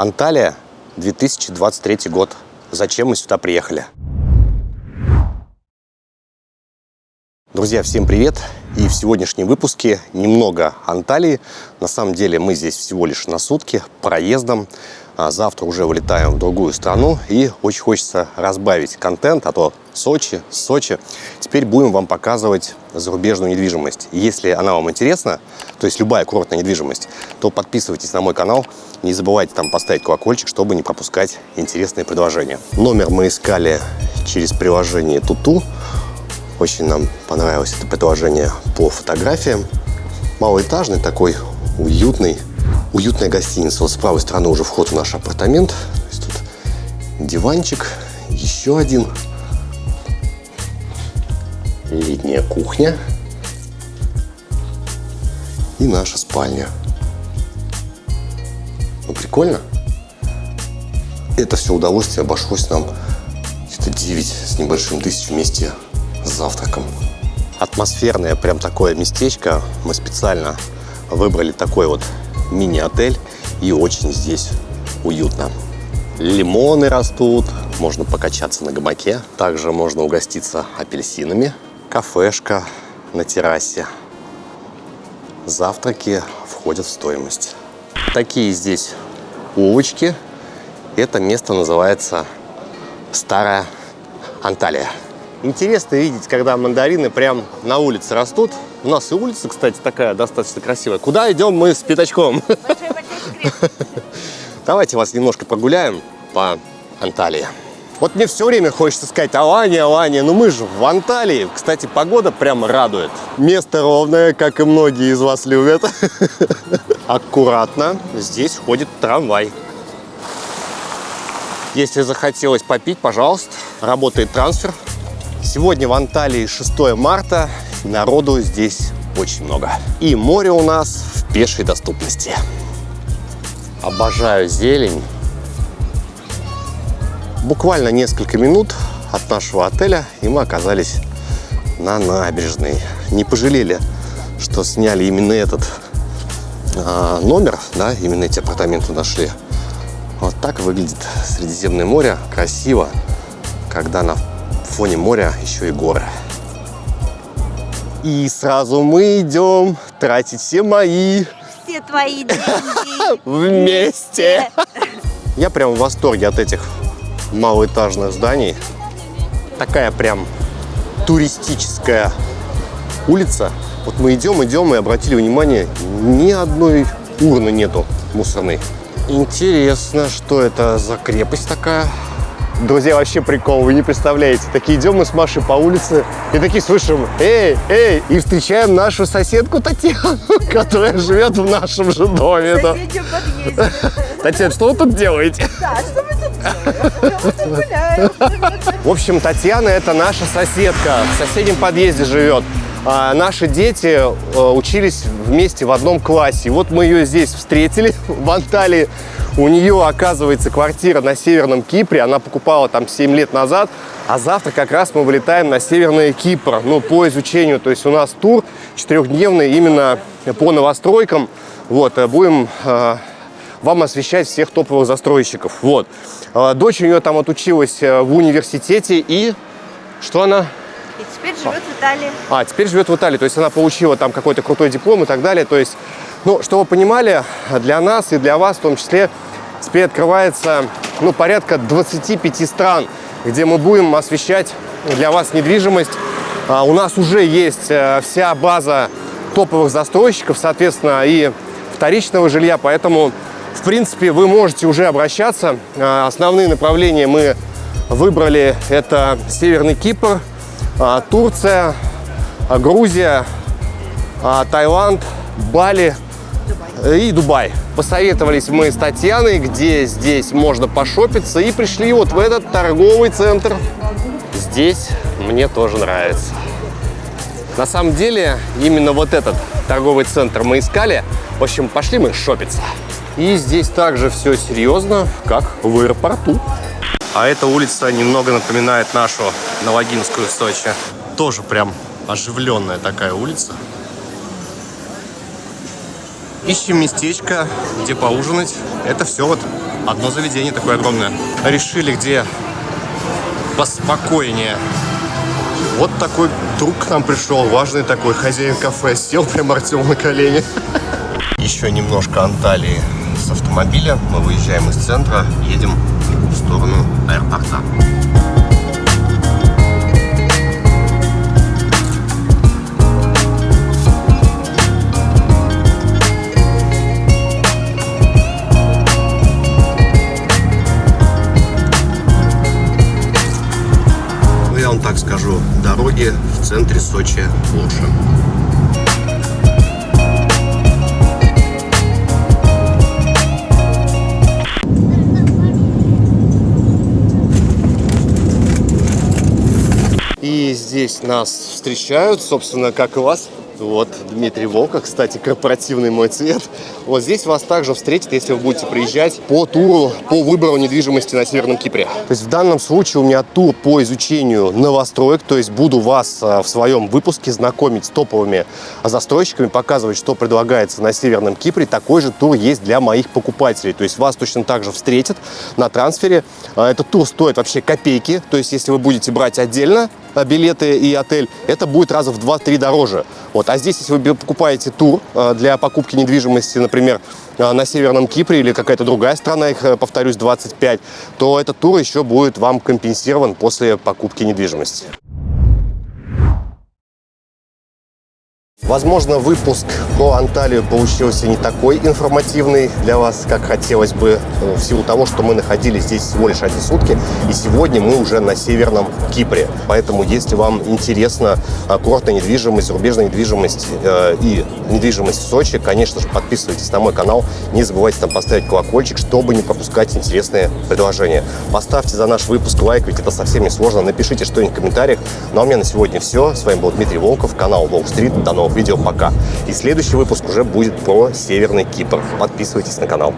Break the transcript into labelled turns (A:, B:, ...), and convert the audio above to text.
A: Анталия, 2023 год. Зачем мы сюда приехали? Друзья, всем привет! И в сегодняшнем выпуске немного Анталии. На самом деле мы здесь всего лишь на сутки, проездом. А завтра уже вылетаем в другую страну и очень хочется разбавить контент, а то Сочи, Сочи. Теперь будем вам показывать зарубежную недвижимость. Если она вам интересна, то есть любая курортная недвижимость, то подписывайтесь на мой канал. Не забывайте там поставить колокольчик, чтобы не пропускать интересные предложения. Номер мы искали через приложение Туту. Очень нам понравилось это предложение по фотографиям. Малоэтажный такой, уютный уютная гостиница. Вот с правой стороны уже вход в наш апартамент. То есть тут диванчик, еще один. Летняя кухня. И наша спальня. Ну, прикольно. Это все удовольствие обошлось нам где-то 9 с небольшим тысяч вместе с завтраком. Атмосферное прям такое местечко. Мы специально выбрали такой вот мини-отель и очень здесь уютно. Лимоны растут, можно покачаться на гамаке. Также можно угоститься апельсинами. Кафешка на террасе. Завтраки входят в стоимость. Такие здесь улочки. Это место называется Старая Анталия. Интересно видеть, когда мандарины прям на улице растут. У нас и улица, кстати, такая достаточно красивая. Куда идем мы с пятачком? Давайте вас немножко прогуляем по Анталии. Вот мне все время хочется сказать Алания, Алания, но мы же в Анталии. Кстати, погода прям радует. Место ровное, как и многие из вас любят. Аккуратно. Здесь ходит трамвай. Если захотелось попить, пожалуйста, работает трансфер. Сегодня в Анталии 6 марта. Народу здесь очень много. И море у нас в пешей доступности. Обожаю зелень. Буквально несколько минут от нашего отеля, и мы оказались на набережной. Не пожалели, что сняли именно этот а, номер, да, именно эти апартаменты нашли. Вот так выглядит Средиземное море. Красиво, когда на фоне моря еще и горы. И сразу мы идем тратить все мои...
B: Все твои деньги.
A: Вместе. Я прям в восторге от этих малоэтажных зданий. Такая прям туристическая улица. Вот мы идем, идем и обратили внимание, ни одной урны нету мусорной. Интересно, что это за крепость такая? Друзья, вообще прикол, вы не представляете. Такие идем мы с Машей по улице и такие слышим, эй, эй, и встречаем нашу соседку Татьяну, которая живет в нашем же доме.
B: В соседнем подъезде.
A: Татьяна, что вы тут делаете?
B: Да, что мы тут делаем?
A: В общем, Татьяна это наша соседка, в соседнем подъезде живет. А наши дети э, учились вместе в одном классе. Вот мы ее здесь встретили, в Анталии. У нее, оказывается, квартира на Северном Кипре. Она покупала там 7 лет назад. А завтра как раз мы вылетаем на Северный Кипр, ну, по изучению. То есть у нас тур четырехдневный именно по новостройкам. Вот, э, будем э, вам освещать всех топовых застройщиков. Вот. Э, Дочь у нее там отучилась э, в университете и... Что она?
B: И теперь живет в Италии.
A: А, теперь живет в Италии, то есть она получила там какой-то крутой диплом и так далее. То есть, ну, что вы понимали, для нас и для вас в том числе теперь открывается, ну, порядка 25 стран, где мы будем освещать для вас недвижимость. А, у нас уже есть э, вся база топовых застройщиков, соответственно, и вторичного жилья, поэтому, в принципе, вы можете уже обращаться. А, Основные направления мы выбрали, это Северный Кипр, а, Турция, Грузия, а, Таиланд, Бали и Дубай. Посоветовались мы с Татьяной, где здесь можно пошопиться, и пришли вот в этот торговый центр. Здесь мне тоже нравится. На самом деле, именно вот этот торговый центр мы искали. В общем, пошли мы шопиться. И здесь также все серьезно, как в аэропорту. А эта улица немного напоминает нашу Новогинскую Сочи. Тоже прям оживленная такая улица. Ищем местечко, где поужинать. Это все вот одно заведение такое огромное. Решили, где поспокойнее. Вот такой друг к нам пришел, важный такой хозяин кафе. Сел прямо Артем на колени. Еще немножко Анталии с автомобиля. Мы выезжаем из центра, едем в сторону аэропорта. В центре Сочи лучше. Здесь нас встречают, собственно, как и вас. Вот, Дмитрий Волка, кстати, корпоративный мой цвет. Вот здесь вас также встретят, если вы будете приезжать по туру по выбору недвижимости на Северном Кипре. То есть в данном случае у меня тур по изучению новостроек, то есть буду вас а, в своем выпуске знакомить с топовыми застройщиками, показывать, что предлагается на Северном Кипре. Такой же тур есть для моих покупателей. То есть вас точно так же встретят на трансфере. А, Этот тур стоит вообще копейки, то есть если вы будете брать отдельно, билеты и отель, это будет раза в 2-3 дороже. Вот. А здесь, если вы покупаете тур а, для покупки недвижимости, например, а, на Северном Кипре или какая-то другая страна, их, э, повторюсь, 25, то этот тур еще будет вам компенсирован после покупки недвижимости. Возможно, выпуск про Анталию получился не такой информативный для вас, как хотелось бы, э, в силу того, что мы находились здесь всего лишь одни сутки, и сегодня мы уже на Северном Кипре. Поэтому, если вам интересна э, курортная недвижимость, зарубежная недвижимость э, и недвижимость в Сочи, конечно же, подписывайтесь на мой канал, не забывайте там поставить колокольчик, чтобы не пропускать интересные предложения. Поставьте за наш выпуск лайк, ведь это совсем не сложно, напишите что-нибудь в комментариях. Ну а у меня на сегодня все. С вами был Дмитрий Волков, канал Волк Стрит. До новых видео, пока. И следующий выпуск уже будет про Северный Кипр. Подписывайтесь на канал.